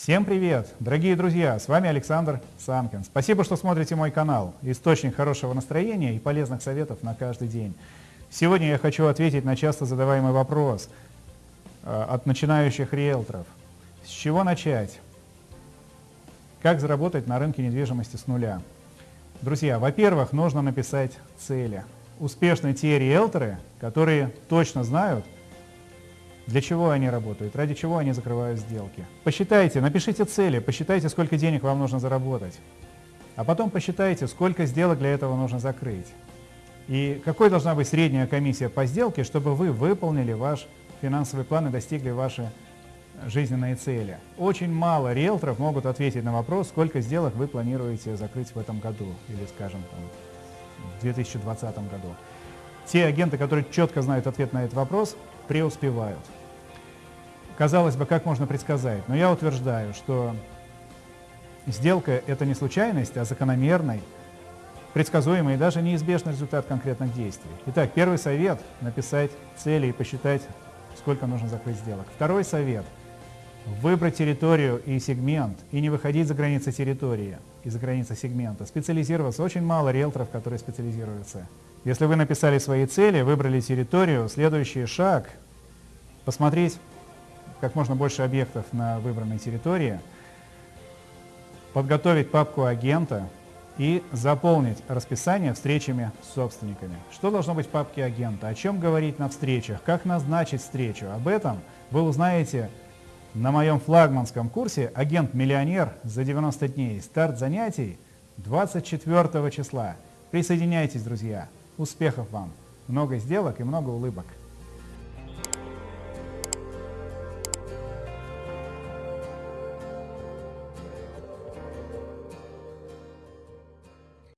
Всем привет, дорогие друзья, с вами Александр Санкин. Спасибо, что смотрите мой канал, источник хорошего настроения и полезных советов на каждый день. Сегодня я хочу ответить на часто задаваемый вопрос э, от начинающих риэлторов. С чего начать? Как заработать на рынке недвижимости с нуля? Друзья, во-первых, нужно написать цели. Успешны те риэлторы, которые точно знают, для чего они работают, ради чего они закрывают сделки. Посчитайте, напишите цели, посчитайте, сколько денег вам нужно заработать. А потом посчитайте, сколько сделок для этого нужно закрыть. И какой должна быть средняя комиссия по сделке, чтобы вы выполнили ваш финансовый план и достигли ваши жизненные цели. Очень мало риэлторов могут ответить на вопрос, сколько сделок вы планируете закрыть в этом году или, скажем, там, в 2020 году. Те агенты, которые четко знают ответ на этот вопрос, преуспевают. Казалось бы, как можно предсказать, но я утверждаю, что сделка – это не случайность, а закономерный, предсказуемый и даже неизбежный результат конкретных действий. Итак, первый совет – написать цели и посчитать, сколько нужно закрыть сделок. Второй совет – выбрать территорию и сегмент, и не выходить за границы территории и за границы сегмента. Специализироваться. Очень мало риэлторов, которые специализируются. Если вы написали свои цели, выбрали территорию, следующий шаг – посмотреть как можно больше объектов на выбранной территории, подготовить папку агента и заполнить расписание встречами с собственниками. Что должно быть в папке агента? О чем говорить на встречах? Как назначить встречу? Об этом вы узнаете на моем флагманском курсе «Агент-миллионер за 90 дней». Старт занятий 24 числа. Присоединяйтесь, друзья. Успехов вам! Много сделок и много улыбок.